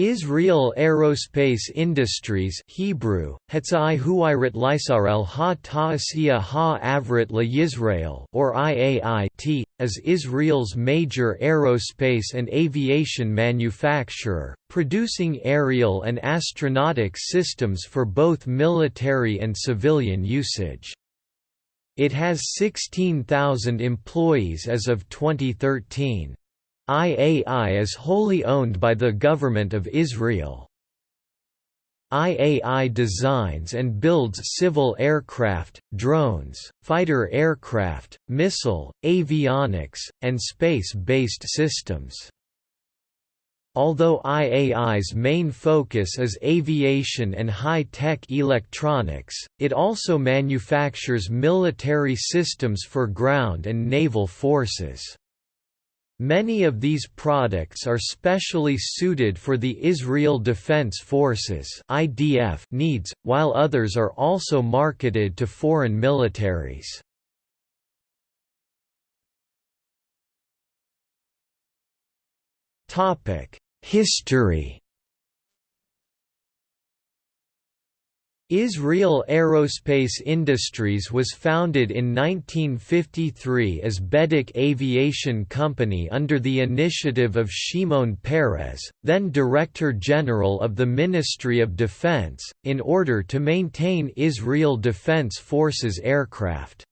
Israel Aerospace Industries Hebrew, Ha Ha La Yisrael or IAI is Israel's major aerospace and aviation manufacturer, producing aerial and astronautic systems for both military and civilian usage. It has 16,000 employees as of 2013. IAI is wholly owned by the Government of Israel. IAI designs and builds civil aircraft, drones, fighter aircraft, missile, avionics, and space-based systems. Although IAI's main focus is aviation and high-tech electronics, it also manufactures military systems for ground and naval forces. Many of these products are specially suited for the Israel Defense Forces (IDF) needs, while others are also marketed to foreign militaries. Topic: History Israel Aerospace Industries was founded in 1953 as Bedek Aviation Company under the initiative of Shimon Peres, then Director General of the Ministry of Defense, in order to maintain Israel Defense Forces aircraft.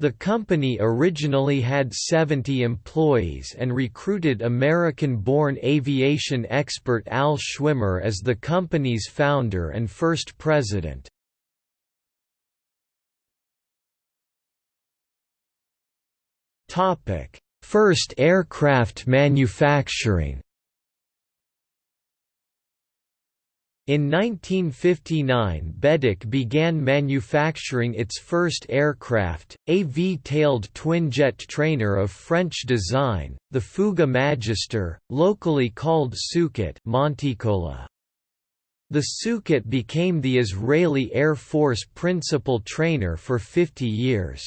The company originally had 70 employees and recruited American-born aviation expert Al Schwimmer as the company's founder and first president. First aircraft manufacturing In 1959 Bedek began manufacturing its first aircraft, a V-tailed twinjet trainer of French design, the Fouga Magister, locally called Tzukit Monticola. The Tzukit became the Israeli Air Force principal trainer for 50 years.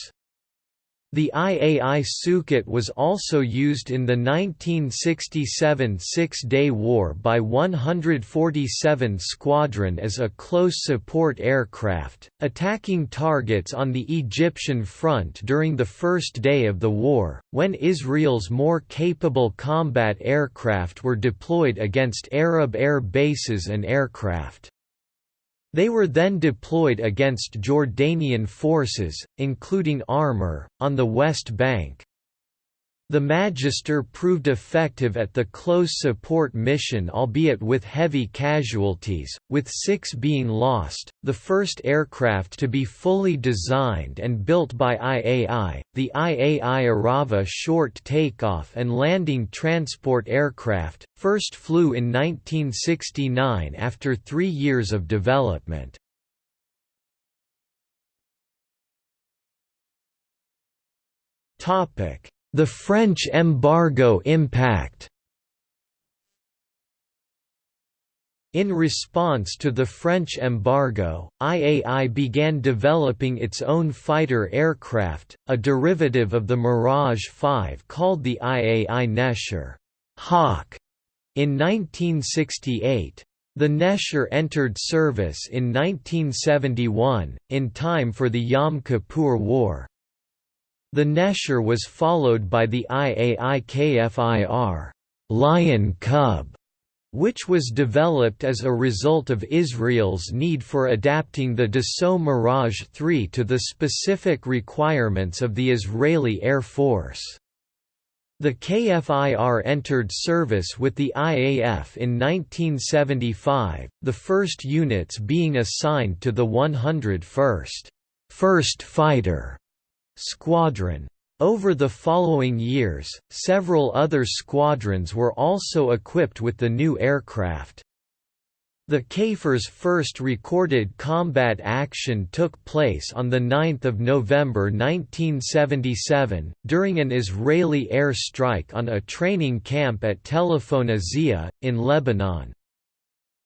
The IAI Tzukit was also used in the 1967 Six-Day War by 147 Squadron as a close support aircraft, attacking targets on the Egyptian front during the first day of the war, when Israel's more capable combat aircraft were deployed against Arab air bases and aircraft. They were then deployed against Jordanian forces, including armor, on the West Bank. The Magister proved effective at the close support mission albeit with heavy casualties, with six being lost. The first aircraft to be fully designed and built by IAI, the IAI Arava short takeoff and landing transport aircraft, first flew in 1969 after three years of development. Topic the French embargo impact In response to the French embargo, IAI began developing its own fighter aircraft, a derivative of the Mirage 5 called the IAI Nesher Hawk, in 1968. The Nesher entered service in 1971, in time for the Yom Kippur War. The Nesher was followed by the IAI KFIR Lion Cub, which was developed as a result of Israel's need for adapting the Dassault Mirage 3 to the specific requirements of the Israeli Air Force. The KFIR entered service with the IAF in 1975, the first units being assigned to the 101st First Fighter Squadron. Over the following years, several other squadrons were also equipped with the new aircraft. The KFIR's first recorded combat action took place on 9 November 1977, during an Israeli air strike on a training camp at Telephone Azia, in Lebanon.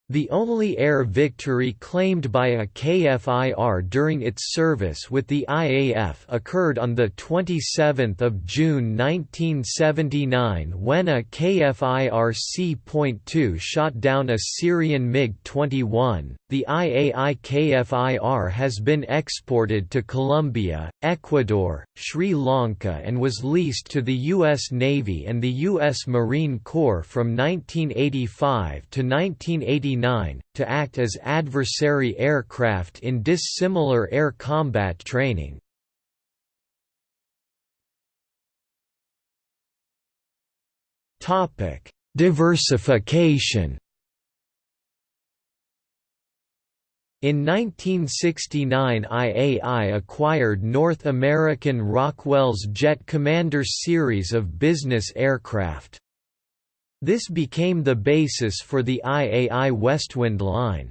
The only air victory claimed by a KFIR during its service with the IAF occurred on 27 June 1979 when a KFIR C.2 shot down a Syrian MiG-21. The IAI KFIR has been exported to Colombia, Ecuador, Sri Lanka and was leased to the U.S. Navy and the U.S. Marine Corps from 1985 to 1989 to act as adversary aircraft in dissimilar air combat training. Diversification In 1969 IAI acquired North American Rockwell's Jet Commander series of business aircraft. This became the basis for the IAI Westwind line.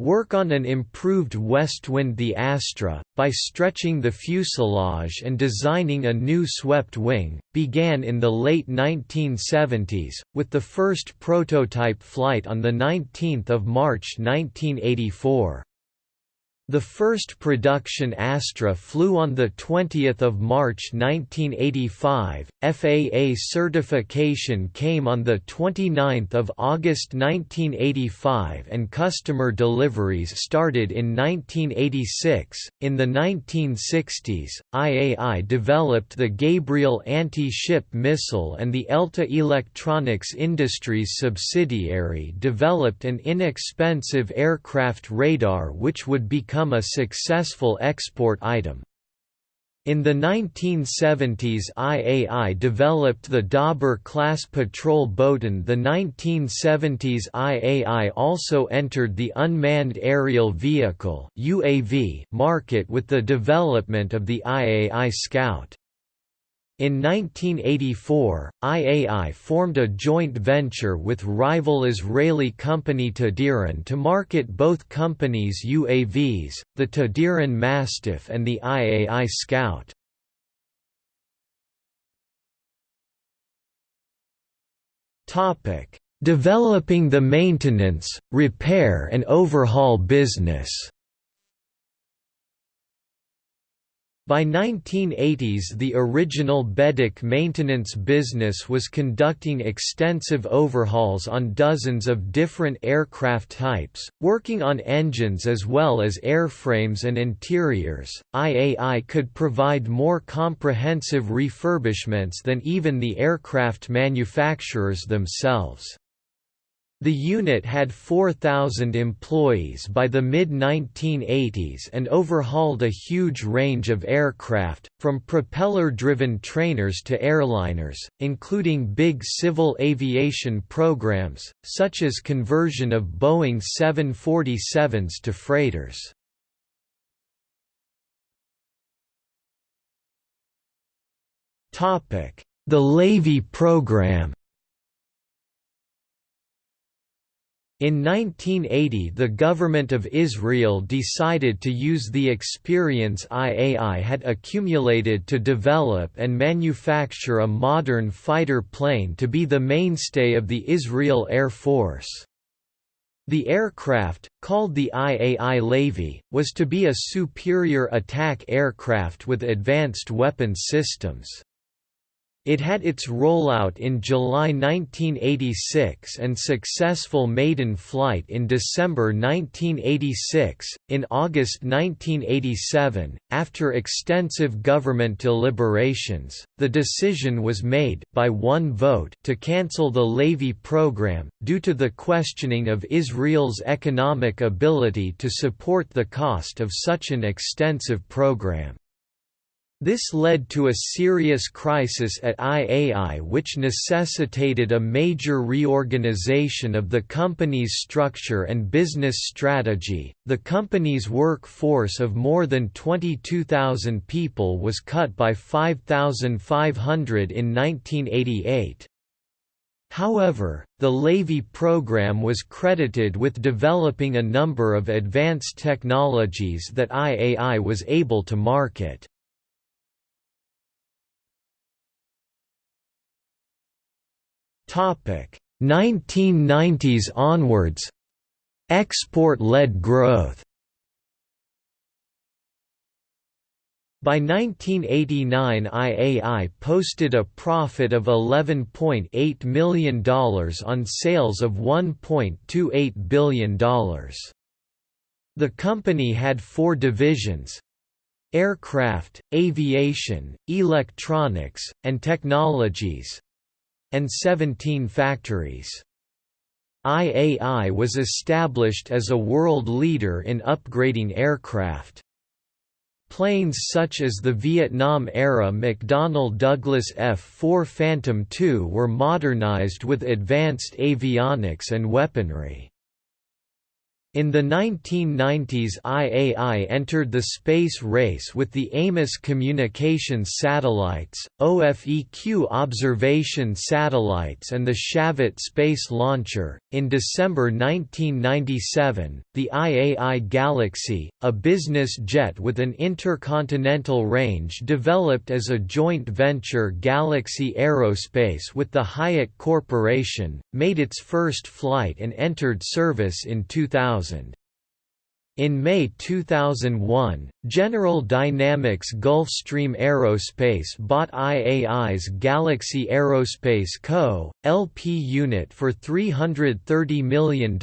Work on an improved Westwind the Astra, by stretching the fuselage and designing a new swept wing, began in the late 1970s, with the first prototype flight on 19 March 1984. The first production Astra flew on 20 March 1985, FAA certification came on 29 August 1985 and customer deliveries started in 1986. In the 1960s, IAI developed the Gabriel anti-ship missile and the Elta Electronics Industries subsidiary developed an inexpensive aircraft radar which would become become a successful export item. In the 1970s IAI developed the Dabur class patrol boat and the 1970s IAI also entered the unmanned aerial vehicle UAV market with the development of the IAI Scout. In 1984, IAI formed a joint venture with rival Israeli company Tadiran to market both companies' UAVs, the Tadiran Mastiff and the IAI Scout. Developing the maintenance, repair and overhaul business By 1980s the original Bedek maintenance business was conducting extensive overhauls on dozens of different aircraft types, working on engines as well as airframes and interiors. IAI could provide more comprehensive refurbishments than even the aircraft manufacturers themselves. The unit had 4,000 employees by the mid-1980s and overhauled a huge range of aircraft, from propeller-driven trainers to airliners, including big civil aviation programs, such as conversion of Boeing 747s to freighters. The Lavi program In 1980 the government of Israel decided to use the experience IAI had accumulated to develop and manufacture a modern fighter plane to be the mainstay of the Israel Air Force. The aircraft, called the IAI Lavi, was to be a superior attack aircraft with advanced weapons systems. It had its rollout in July 1986 and successful maiden flight in December 1986. In August 1987, after extensive government deliberations, the decision was made by one vote to cancel the Lavi program due to the questioning of Israel's economic ability to support the cost of such an extensive program. This led to a serious crisis at IAI which necessitated a major reorganization of the company's structure and business strategy. The company's workforce of more than 22,000 people was cut by 5,500 in 1988. However, the Lavi program was credited with developing a number of advanced technologies that IAI was able to market. 1990s onwards. Export-led growth. By 1989 IAI posted a profit of $11.8 million on sales of $1.28 billion. The company had four divisions aircraft, aviation, electronics, and technologies and 17 factories. IAI was established as a world leader in upgrading aircraft. Planes such as the Vietnam-era McDonnell Douglas F-4 Phantom II were modernized with advanced avionics and weaponry. In the 1990s IAI entered the space race with the Amos Communications satellites, OFEQ observation satellites and the Shavit space launcher. In December 1997, the IAI Galaxy, a business jet with an intercontinental range developed as a joint venture Galaxy Aerospace with the Hyatt Corporation, made its first flight and entered service in 2000. 2000 in May 2001, General Dynamics Gulfstream Aerospace bought IAI's Galaxy Aerospace Co., LP unit for $330 million,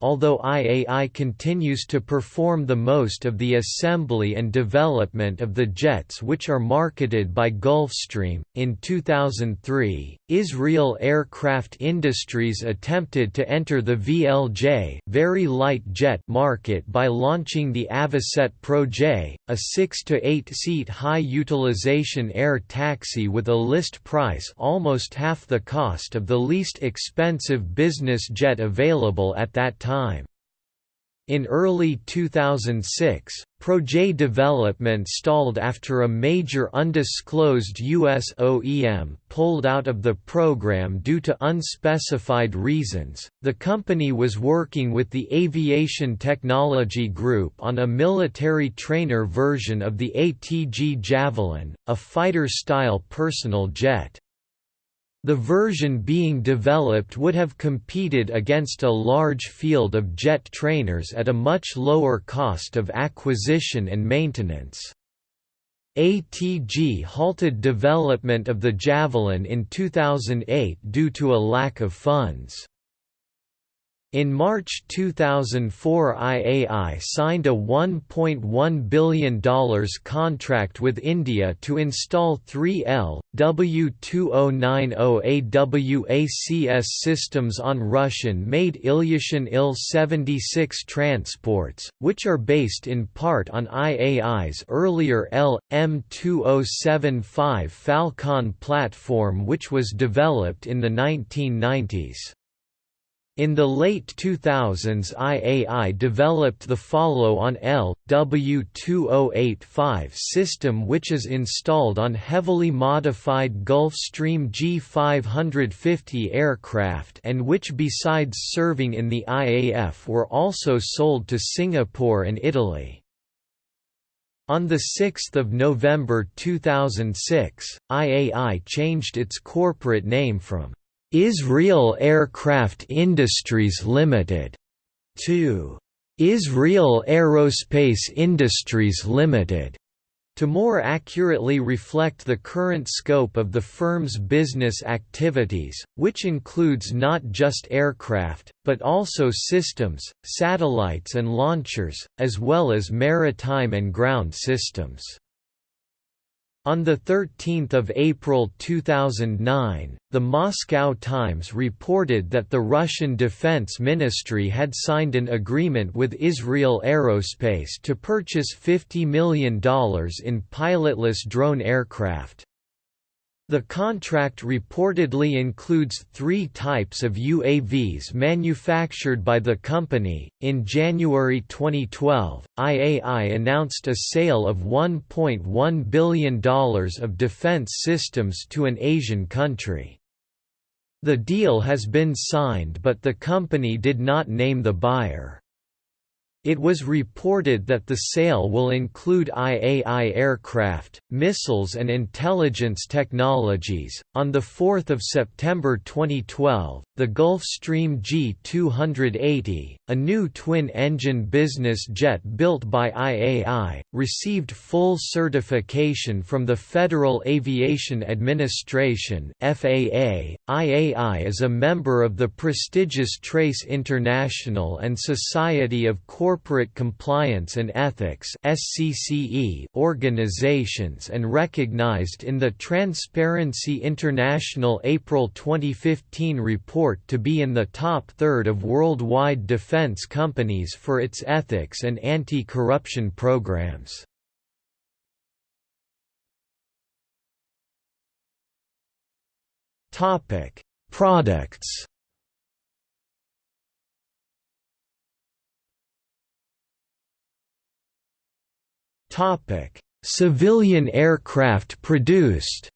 although IAI continues to perform the most of the assembly and development of the jets which are marketed by Gulfstream. In 2003, Israel Aircraft Industries attempted to enter the VLJ very light jet market by launching the Avocet Pro J, a 6 to 8 seat high utilization air taxi with a list price almost half the cost of the least expensive business jet available at that time. In early 2006, Proj development stalled after a major undisclosed U.S. OEM pulled out of the program due to unspecified reasons. The company was working with the Aviation Technology Group on a military trainer version of the ATG Javelin, a fighter style personal jet. The version being developed would have competed against a large field of jet trainers at a much lower cost of acquisition and maintenance. ATG halted development of the Javelin in 2008 due to a lack of funds. In March 2004 IAI signed a $1.1 billion contract with India to install 3L, W2090 AWACS systems on Russian-made Ilyushin Il-76 transports, which are based in part on IAI's earlier L.M2075 Phalcon platform which was developed in the 1990s. In the late 2000s IAI developed the follow-on L.W2085 system which is installed on heavily modified Gulfstream G550 aircraft and which besides serving in the IAF were also sold to Singapore and Italy. On 6 November 2006, IAI changed its corporate name from Israel Aircraft Industries Limited. To Israel Aerospace Industries Limited. To more accurately reflect the current scope of the firm's business activities, which includes not just aircraft, but also systems, satellites and launchers, as well as maritime and ground systems. On 13 April 2009, the Moscow Times reported that the Russian Defense Ministry had signed an agreement with Israel Aerospace to purchase $50 million in pilotless drone aircraft. The contract reportedly includes three types of UAVs manufactured by the company. In January 2012, IAI announced a sale of $1.1 billion of defense systems to an Asian country. The deal has been signed but the company did not name the buyer. It was reported that the sale will include IAI aircraft, missiles, and intelligence technologies. On the 4th of September 2012, the Gulfstream G280, a new twin-engine business jet built by IAI, received full certification from the Federal Aviation Administration (FAA). IAI is a member of the prestigious Trace International and Society of Corporate Corporate Compliance and Ethics organizations and recognized in the Transparency International April 2015 report to be in the top third of worldwide defense companies for its ethics and anti-corruption programs. Products Civilian aircraft produced.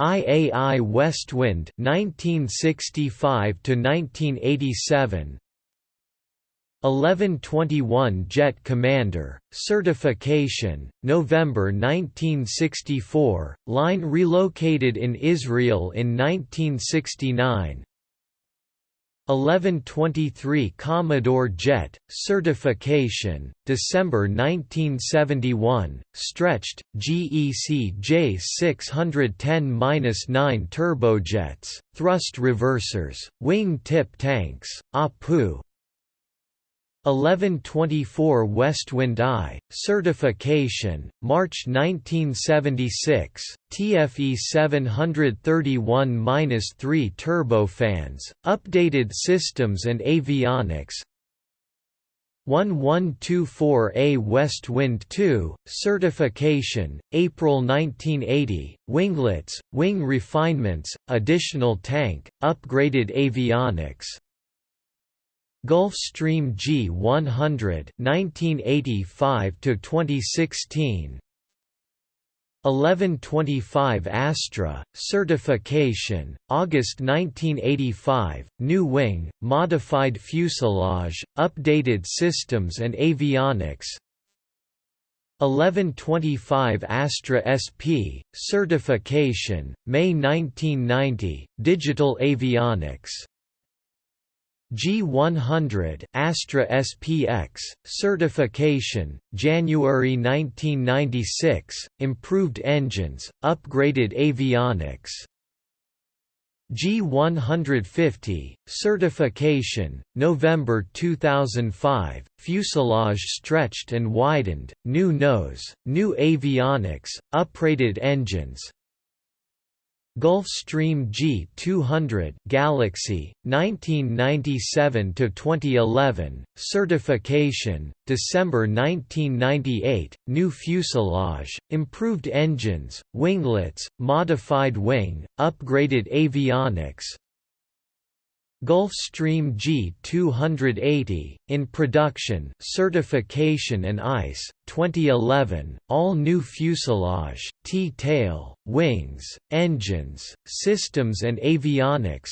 IAI Westwind 1965 to 1987 1121 Jet Commander, certification, November 1964, line relocated in Israel in 1969 1123 Commodore Jet, certification, December 1971, stretched, GE CJ610-9 turbojets, thrust reversers, wing tip tanks, APU, 1124 Westwind I, certification, March 1976, TFE 731-3 turbofans, updated systems and avionics. 1124A Westwind II, certification, April 1980, winglets, wing refinements, additional tank, upgraded avionics, Gulfstream G100 1985 to 2016 1125 Astra, certification, August 1985, new wing, modified fuselage, updated systems and avionics. 1125 Astra SP, certification, May 1990, digital avionics G100 Astra SPX certification January 1996 improved engines upgraded avionics. G150 certification November 2005 fuselage stretched and widened new nose new avionics upgraded engines Gulfstream G200 Galaxy 1997 to 2011 certification December 1998 new fuselage improved engines winglets modified wing upgraded avionics. Gulfstream G280, in production certification and ICE, 2011, all new fuselage, T-tail, wings, engines, systems and avionics.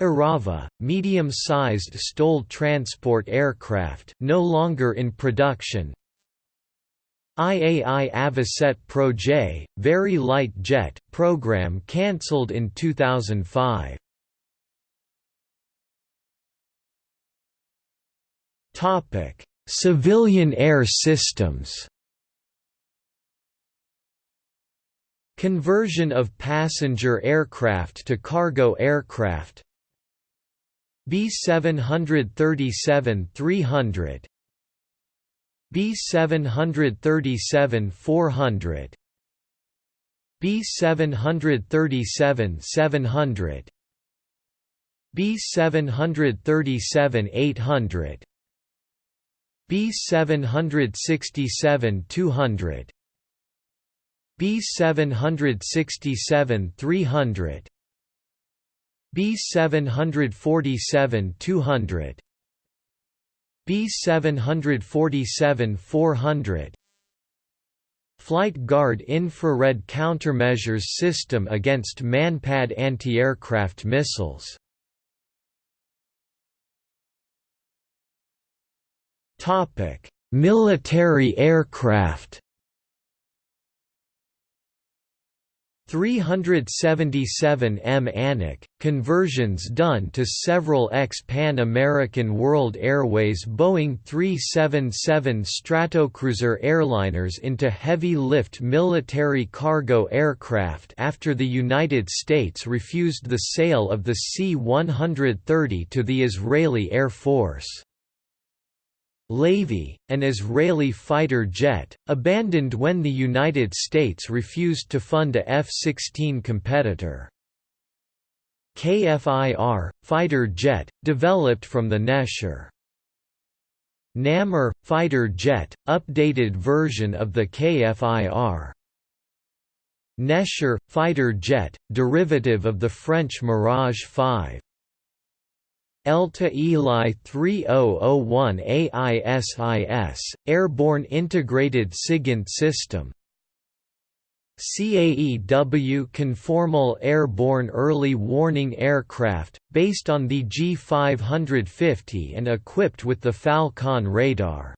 Arava, medium-sized STOL transport aircraft no longer in production. IAI Avocet Pro-J, Very Light Jet, program cancelled in 2005 Topic: Civilian air systems. Conversion of passenger aircraft to cargo aircraft. B737-300 B737-400 B737-700 B737-800 B767 200 B767 300 B747 200 B747 400 Flight Guard Infrared Countermeasures System against Manpad anti-aircraft missiles Military aircraft 377 M Anak, conversions done to several ex-Pan American World Airways Boeing 377 Stratocruiser airliners into heavy-lift military cargo aircraft after the United States refused the sale of the C-130 to the Israeli Air Force. Lavi, an Israeli fighter jet, abandoned when the United States refused to fund a F-16 competitor. KFIR, fighter jet, developed from the Nesher. Nammer, fighter jet, updated version of the KFIR. Nesher, fighter jet, derivative of the French Mirage 5. ELTA Eli 3001 AISIS, Airborne Integrated SIGINT System CAEW Conformal Airborne Early Warning Aircraft, based on the G550 and equipped with the Phalcon radar.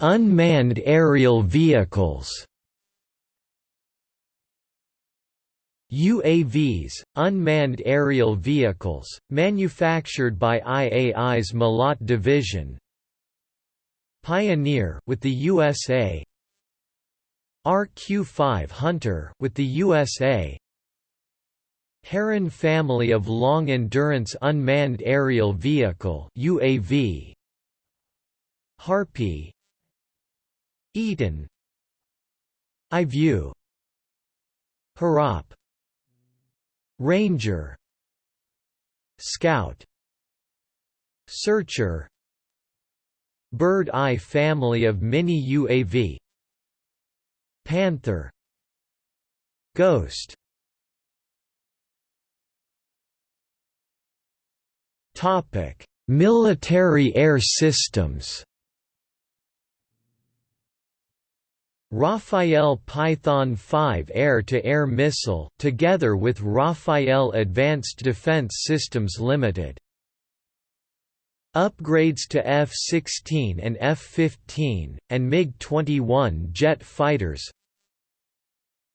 Unmanned aerial vehicles UAVs, unmanned aerial vehicles, manufactured by IAI's Malat division. Pioneer with the USA. RQ-5 Hunter with the USA. Heron family of long-endurance unmanned aerial vehicle UAV. Harpy. Eitan. iView. Harop Ranger. Scout. Searcher. Bird Eye family of mini UAV Panther. Ghost. Topic: Military air systems Rafael Python 5 air-to-air missile together with Rafael Advanced Defense Systems Limited. Upgrades to F-16 and F-15, and MiG-21 jet fighters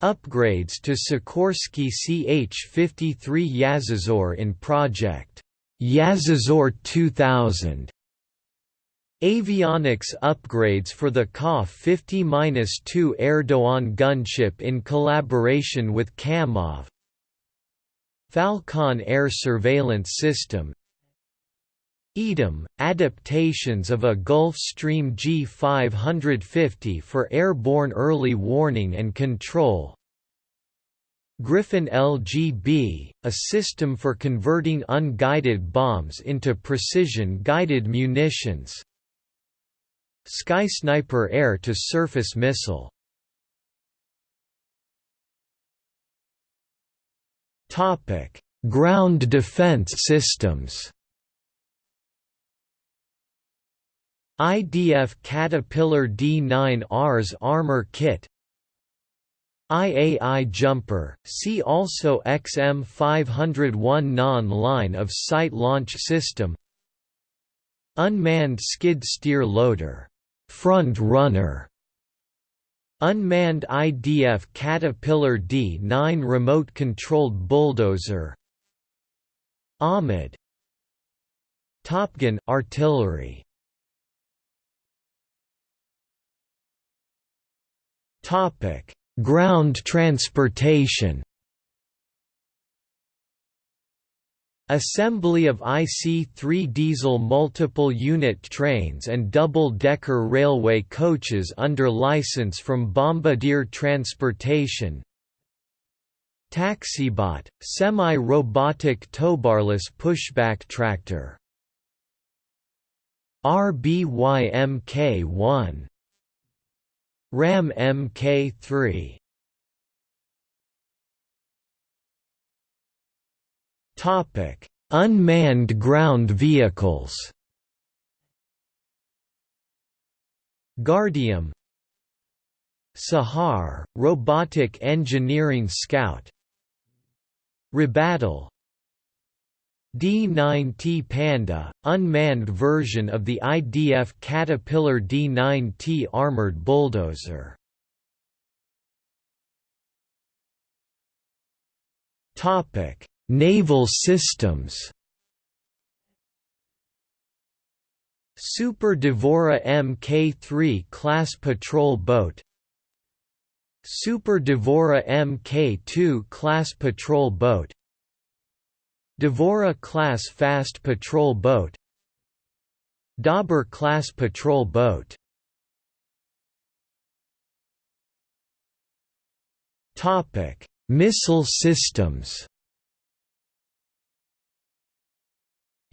Upgrades to Sikorsky CH-53 Yazazor in Project Yazazor 2000 Avionics upgrades for the Ka-50-2 Erdoğan gunship in collaboration with Kamov Phalcon air surveillance system. EDIM, adaptations of a Gulfstream G550 for airborne early warning and control. Griffin LGB, a system for converting unguided bombs into precision-guided munitions Sky Sniper air-to-surface missile. Ground defense systems. IDF Caterpillar D9Rs armor kit. IAI Jumper, see also XM501 non-line of sight launch system. Unmanned skid steer loader front runner. Unmanned IDF Caterpillar D9 remote-controlled bulldozer. Ahmed. Topgun artillery. Topic: Ground transportation Assembly of IC-3 diesel multiple unit trains and double-decker railway coaches under license from Bombardier Transportation. Taxibot, semi-robotic towbarless pushback tractor. RBYMK-1 RAM MK3 Topic: Unmanned ground vehicles. Guardium Sahar, Robotic Engineering Scout Rabattle D-9T Panda, unmanned version of the IDF Caterpillar D-9T armored bulldozer. Naval systems. Super Dvora Mk3 class patrol boat. Super Dvora Mk2 class patrol boat. Dvora class fast patrol boat. Dabur class patrol boat. Topic: Missile systems.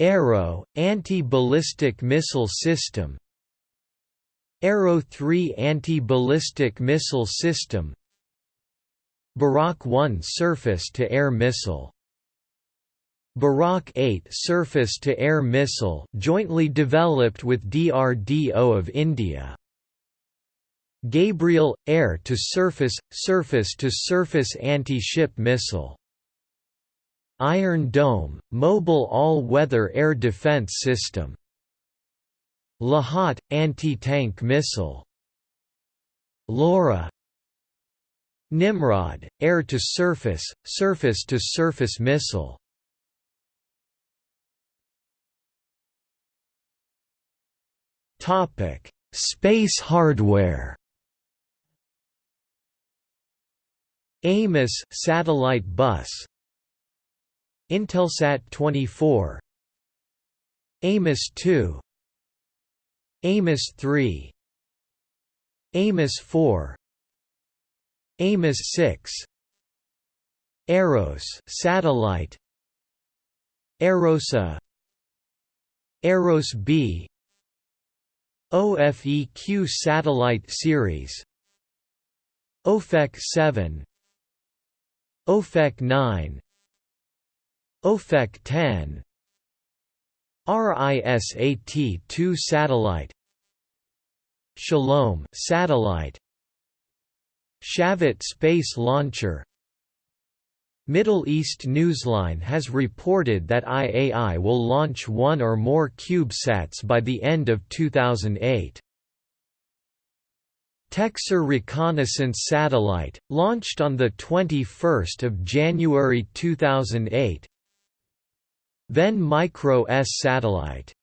Arrow anti-ballistic missile system. Arrow 3 anti-ballistic missile system. Barak 1 surface-to-air missile Barak 8 surface-to-air missile jointly developed with DRDO of India. Gabriel – air-to-surface, surface-to-surface anti-ship missile Iron Dome – mobile all-weather air defense system Lahat – anti-tank missile LORA Nimrod – air-to-surface, surface-to-surface missile Space hardware. Amos satellite bus. Intelsat 24. Amos 2. Amos 3. Amos 4. Amos 6. Eros satellite. Erosa. Eros B OFEQ satellite series OFEQ 7 OFEQ 9 OFEQ 10 RISAT-2 satellite. Shalom satellite. Shavit space launcher. Middle East Newsline has reported that IAI will launch one or more CubeSats by the end of 2008. TecSAR reconnaissance satellite, launched on 21 January 2008 Ven Micro S satellite.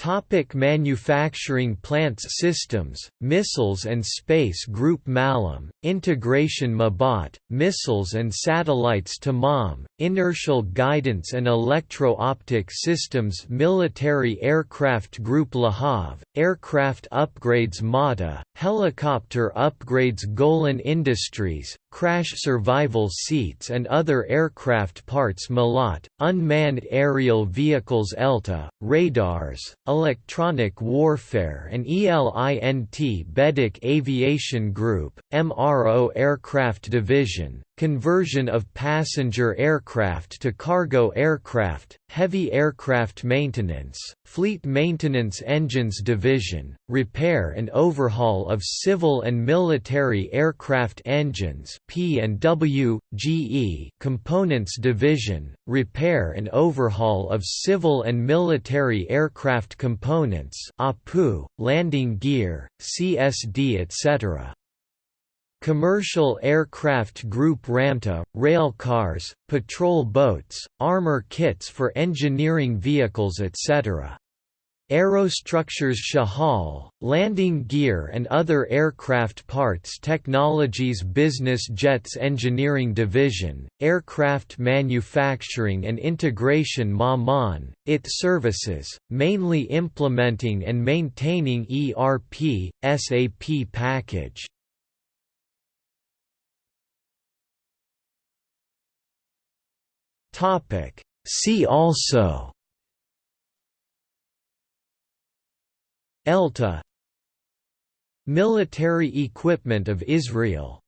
Topic manufacturing plants Systems, Missiles and Space Group Malam, Integration Mabat, Missiles and Satellites Tamam, Inertial Guidance and Electro-Optic Systems Military Aircraft Group Lahav, Aircraft Upgrades Mata, Helicopter Upgrades Golan Industries, Crash Survival Seats and Other Aircraft Parts Malat, Unmanned Aerial Vehicles ELTA, Radars, Electronic Warfare and ELINT Bedek Aviation Group, MRO Aircraft Division, conversion of passenger aircraft to cargo aircraft, heavy aircraft maintenance, fleet maintenance engines division, repair and overhaul of civil and military aircraft engines P&W, GE components division, repair and overhaul of civil and military aircraft components APU, landing gear, CSD etc. Commercial Aircraft Group Ramta, rail cars, patrol boats, armor kits for engineering vehicles etc. Aerostructures Shahal, landing gear and other aircraft parts technologies Business Jets Engineering Division, Aircraft Manufacturing and Integration Maman, IT services, mainly implementing and maintaining ERP, SAP package. Topic. See also ELTA Military equipment of Israel